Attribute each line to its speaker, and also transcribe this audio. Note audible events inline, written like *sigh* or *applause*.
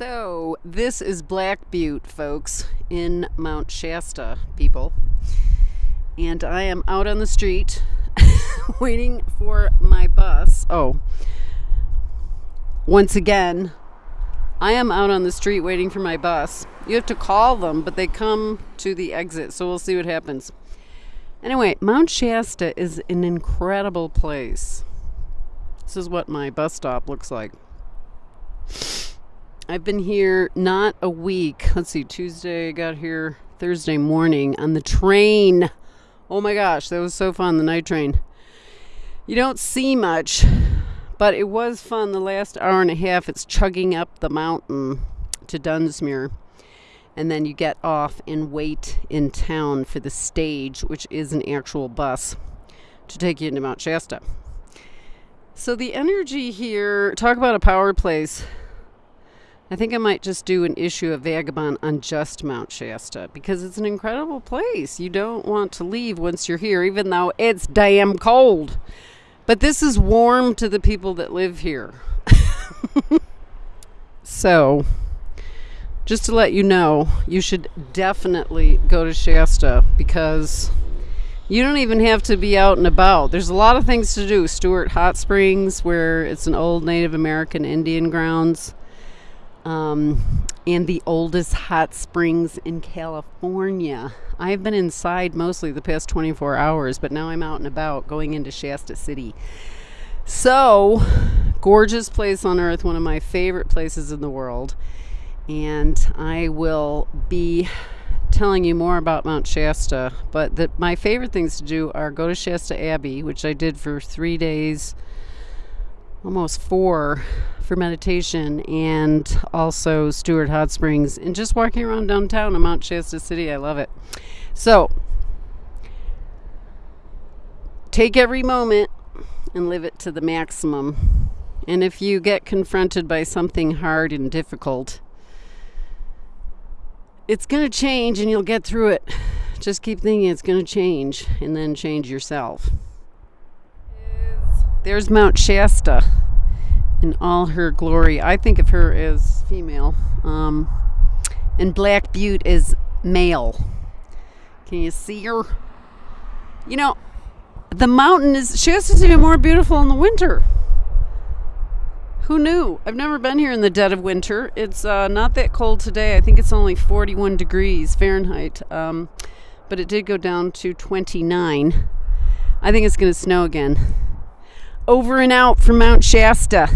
Speaker 1: So, this is Black Butte, folks, in Mount Shasta, people. And I am out on the street *laughs* waiting for my bus. Oh, once again, I am out on the street waiting for my bus. You have to call them, but they come to the exit, so we'll see what happens. Anyway, Mount Shasta is an incredible place. This is what my bus stop looks like. I've been here not a week. Let's see, Tuesday, I got here Thursday morning on the train. Oh my gosh, that was so fun, the night train. You don't see much, but it was fun the last hour and a half. It's chugging up the mountain to Dunsmuir. And then you get off and wait in town for the stage, which is an actual bus to take you into Mount Shasta. So the energy here, talk about a power place. I think I might just do an issue of Vagabond on just Mount Shasta because it's an incredible place. You don't want to leave once you're here, even though it's damn cold. But this is warm to the people that live here. *laughs* so, just to let you know, you should definitely go to Shasta because you don't even have to be out and about. There's a lot of things to do. Stewart Hot Springs, where it's an old Native American Indian grounds, um, and the oldest hot springs in California. I've been inside mostly the past 24 hours, but now I'm out and about going into Shasta City. So, gorgeous place on earth, one of my favorite places in the world. And I will be telling you more about Mount Shasta, but the, my favorite things to do are go to Shasta Abbey, which I did for three days, almost four, for meditation, and also Stewart Hot Springs, and just walking around downtown in Mount Shasta City. I love it. So, take every moment and live it to the maximum. And if you get confronted by something hard and difficult, it's going to change and you'll get through it. Just keep thinking it's going to change and then change yourself. There's Mount Shasta in all her glory. I think of her as female. Um, and Black Butte is male. Can you see her? You know, the mountain is, Shasta's even more beautiful in the winter. Who knew? I've never been here in the dead of winter. It's uh, not that cold today. I think it's only 41 degrees Fahrenheit, um, but it did go down to 29. I think it's going to snow again. Over and out from Mount Shasta.